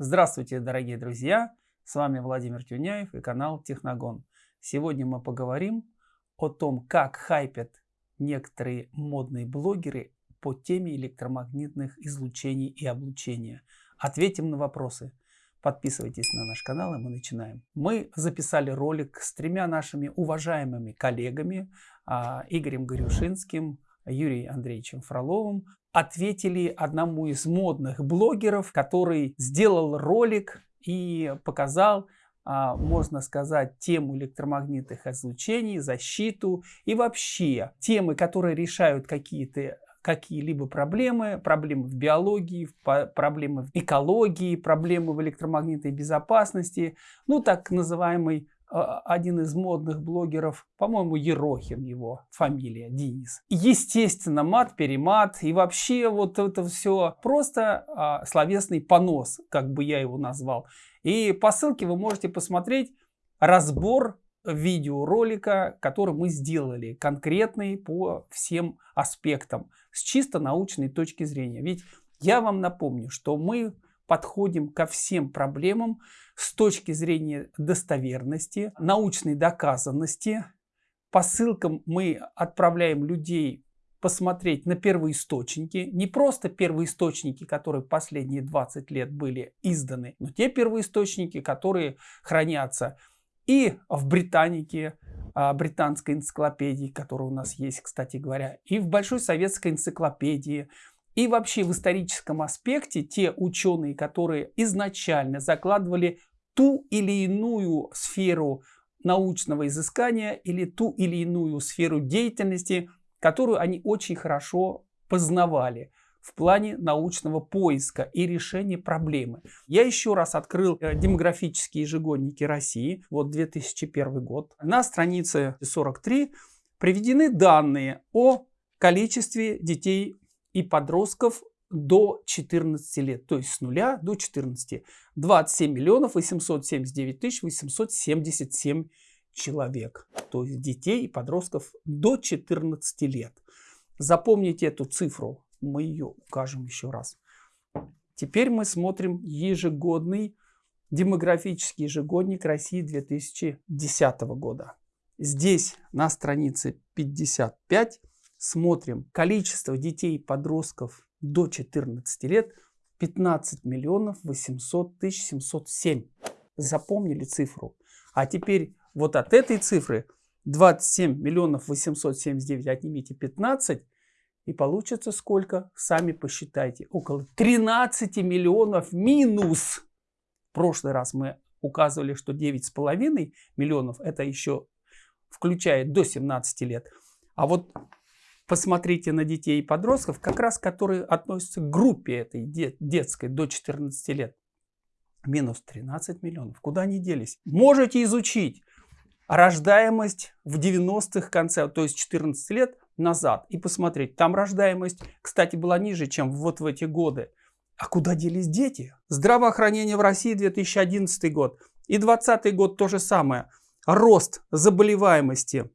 Здравствуйте, дорогие друзья! С вами Владимир Тюняев и канал Техногон. Сегодня мы поговорим о том, как хайпят некоторые модные блогеры по теме электромагнитных излучений и облучения. Ответим на вопросы. Подписывайтесь на наш канал и мы начинаем. Мы записали ролик с тремя нашими уважаемыми коллегами а, Игорем Горюшинским, Юрием Андреевичем Фроловым ответили одному из модных блогеров, который сделал ролик и показал, а, можно сказать, тему электромагнитных излучений, защиту и вообще темы, которые решают какие-то какие-либо проблемы, проблемы в биологии, проблемы в экологии, проблемы в электромагнитной безопасности, ну так называемый один из модных блогеров, по-моему, Ерохин его фамилия, Денис. Естественно, мат-перемат и вообще вот это все просто а, словесный понос, как бы я его назвал. И по ссылке вы можете посмотреть разбор видеоролика, который мы сделали, конкретный по всем аспектам, с чисто научной точки зрения. Ведь я вам напомню, что мы подходим ко всем проблемам с точки зрения достоверности, научной доказанности. По ссылкам мы отправляем людей посмотреть на первоисточники, не просто первоисточники, которые последние 20 лет были изданы, но те первоисточники, которые хранятся и в Британике, а, британской энциклопедии, которая у нас есть, кстати говоря, и в Большой советской энциклопедии, и вообще в историческом аспекте те ученые, которые изначально закладывали ту или иную сферу научного изыскания или ту или иную сферу деятельности, которую они очень хорошо познавали в плане научного поиска и решения проблемы. Я еще раз открыл э, демографические ежегодники России, вот 2001 год. На странице 43 приведены данные о количестве детей и подростков до 14 лет, то есть с нуля до 14. 27 миллионов 879 тысяч 877 человек, то есть детей и подростков до 14 лет. Запомните эту цифру, мы ее укажем еще раз. Теперь мы смотрим ежегодный демографический ежегодник России 2010 года. Здесь на странице 55 смотрим количество детей подростков до 14 лет 15 миллионов 800 тысяч 707. Запомнили цифру? А теперь вот от этой цифры 27 миллионов 879 отнимите 15 и получится сколько? Сами посчитайте. Около 13 миллионов минус. В прошлый раз мы указывали, что 9,5 миллионов это еще включает до 17 лет. А вот посмотрите на детей и подростков, как раз которые относятся к группе этой детской до 14 лет. Минус 13 миллионов. Куда они делись? Можете изучить рождаемость в 90-х конце, то есть 14 лет назад, и посмотреть. Там рождаемость, кстати, была ниже, чем вот в эти годы. А куда делись дети? Здравоохранение в России 2011 год и 2020 год то же самое. Рост заболеваемости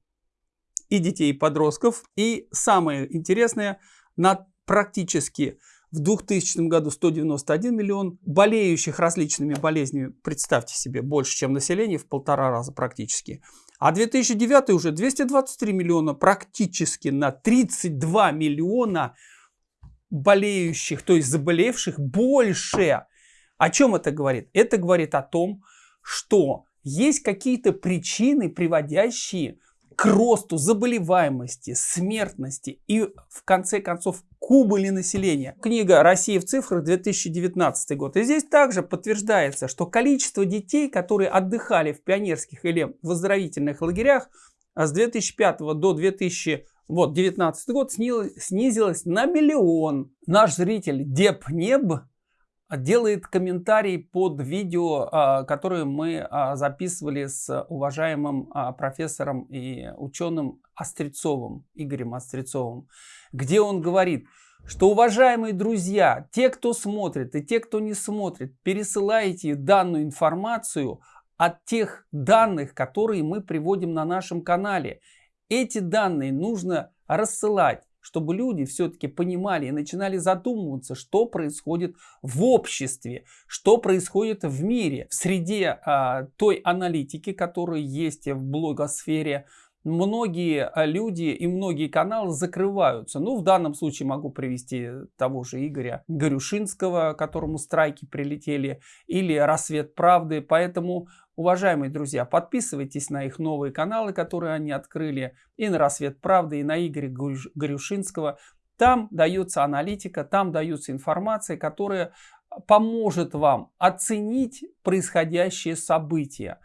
и детей, и подростков. И самое интересное, на практически в 2000 году 191 миллион болеющих различными болезнями, представьте себе, больше, чем население, в полтора раза практически. А 2009 уже 223 миллиона, практически на 32 миллиона болеющих, то есть заболевших больше. О чем это говорит? Это говорит о том, что есть какие-то причины, приводящие к росту заболеваемости, смертности и, в конце концов, к убыли населения. Книга «Россия в цифрах» 2019 год. И здесь также подтверждается, что количество детей, которые отдыхали в пионерских или в оздоровительных лагерях с 2005 до 2019 вот, 19 год снизилось на миллион. Наш зритель Депнеб делает комментарий под видео, а, которое мы а, записывали с уважаемым а, профессором и ученым Острецовым, Игорем Острецовым, где он говорит, что, уважаемые друзья, те, кто смотрит и те, кто не смотрит, пересылайте данную информацию от тех данных, которые мы приводим на нашем канале. Эти данные нужно рассылать чтобы люди все-таки понимали и начинали задумываться, что происходит в обществе, что происходит в мире, в среде а, той аналитики, которая есть в блогосфере, многие а, люди и многие каналы закрываются. Ну, в данном случае могу привести того же Игоря Горюшинского, которому страйки прилетели, или «Рассвет правды». Поэтому, уважаемые друзья, подписывайтесь на их новые каналы, которые они открыли, и на «Рассвет правды», и на Игоря Горюшинского. Там дается аналитика, там дается информация, которая поможет вам оценить происходящие события.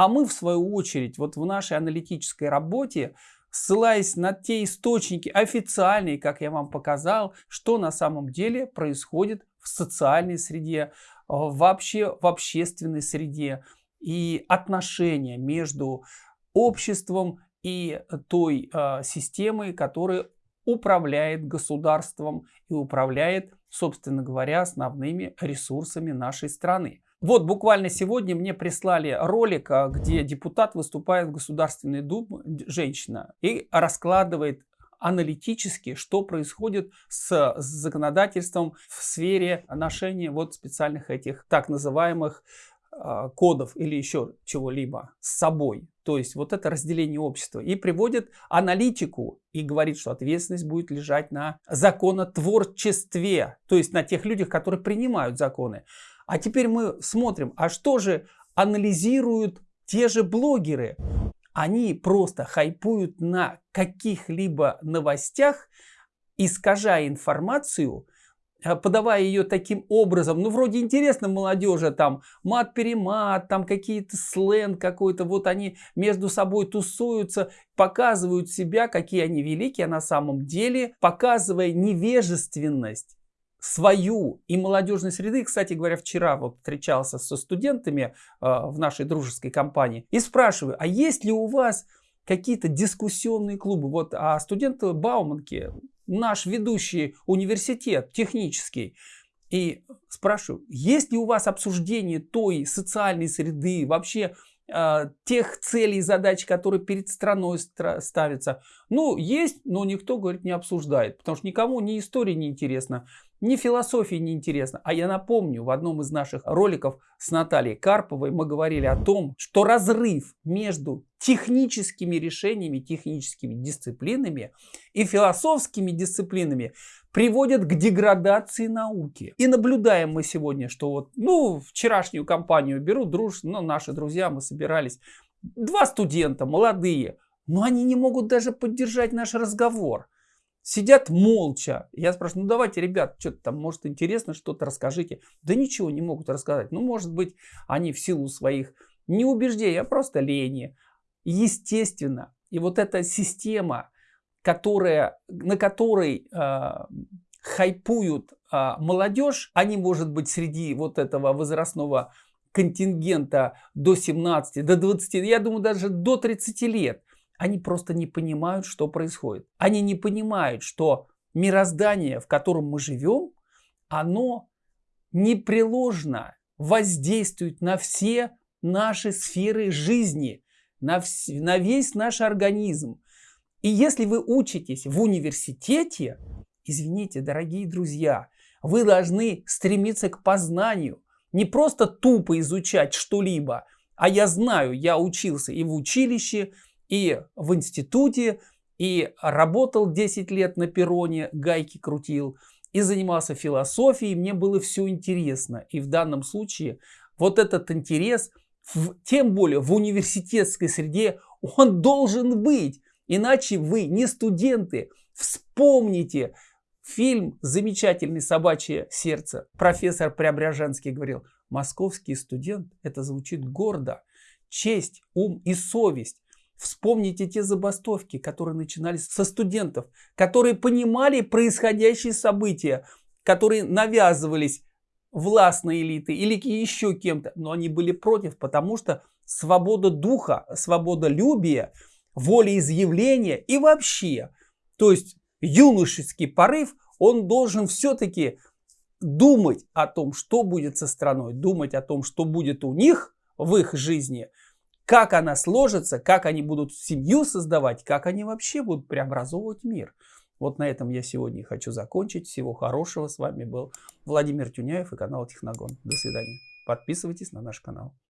А мы, в свою очередь, вот в нашей аналитической работе, ссылаясь на те источники официальные, как я вам показал, что на самом деле происходит в социальной среде, вообще в общественной среде и отношения между обществом и той э, системой, которая управляет государством и управляет, собственно говоря, основными ресурсами нашей страны. Вот буквально сегодня мне прислали ролик, а, где депутат выступает в Государственной Думе, женщина, и раскладывает аналитически, что происходит с законодательством в сфере ношения вот специальных этих так называемых э, кодов или еще чего-либо с собой. То есть вот это разделение общества. И приводит аналитику и говорит, что ответственность будет лежать на законотворчестве, то есть на тех людях, которые принимают законы. А теперь мы смотрим, а что же анализируют те же блогеры? Они просто хайпуют на каких-либо новостях, искажая информацию, э, подавая ее таким образом, ну вроде интересно молодежи, там мат-перемат, там какие-то сленг какой-то, вот они между собой тусуются, показывают себя, какие они великие, а на самом деле показывая невежественность свою и молодежной среды. Кстати говоря, вчера вот встречался со студентами э, в нашей дружеской компании и спрашиваю, а есть ли у вас какие-то дискуссионные клубы? Вот, а студенты Бауманки, наш ведущий университет технический, и спрашиваю, есть ли у вас обсуждение той социальной среды, вообще э, тех целей и задач, которые перед страной ставятся? Ну, есть, но никто, говорит, не обсуждает, потому что никому ни история не интересна, ни философия не интересна. А я напомню, в одном из наших роликов с Натальей Карповой мы говорили о том, что разрыв между техническими решениями, техническими дисциплинами и философскими дисциплинами приводит к деградации науки. И наблюдаем мы сегодня, что вот, ну, вчерашнюю компанию беру, друж, ну, наши друзья, мы собирались, два студента, молодые, но они не могут даже поддержать наш разговор. Сидят молча. Я спрашиваю, ну давайте, ребят, что-то там, может, интересно, что-то расскажите. Да ничего не могут рассказать. Ну, может быть, они в силу своих не убеждений, а просто лени. Естественно. И вот эта система, которая, на которой э, хайпуют э, молодежь, они, может быть, среди вот этого возрастного контингента до 17, до 20, я думаю, даже до 30 лет. Они просто не понимают, что происходит. Они не понимают, что мироздание, в котором мы живем, оно непреложно воздействует на все наши сферы жизни, на, вс на весь наш организм. И если вы учитесь в университете, извините, дорогие друзья, вы должны стремиться к познанию, не просто тупо изучать что-либо, а я знаю, я учился и в училище, и в институте, и работал 10 лет на перроне, гайки крутил, и занимался философией, мне было все интересно. И в данном случае вот этот интерес, в, тем более в университетской среде, он должен быть. Иначе вы не студенты. Вспомните фильм «Замечательный собачье сердце». Профессор Преображенский говорил, московский студент, это звучит гордо. Честь, ум и совесть. Вспомните те забастовки, которые начинались со студентов, которые понимали происходящие события, которые навязывались властной элиты или еще кем-то, но они были против, потому что свобода духа, свобода любия, волеизъявления и вообще, то есть юношеский порыв, он должен все-таки думать о том, что будет со страной, думать о том, что будет у них в их жизни – как она сложится, как они будут семью создавать, как они вообще будут преобразовывать мир. Вот на этом я сегодня хочу закончить. Всего хорошего. С вами был Владимир Тюняев и канал Техногон. До свидания. Подписывайтесь на наш канал.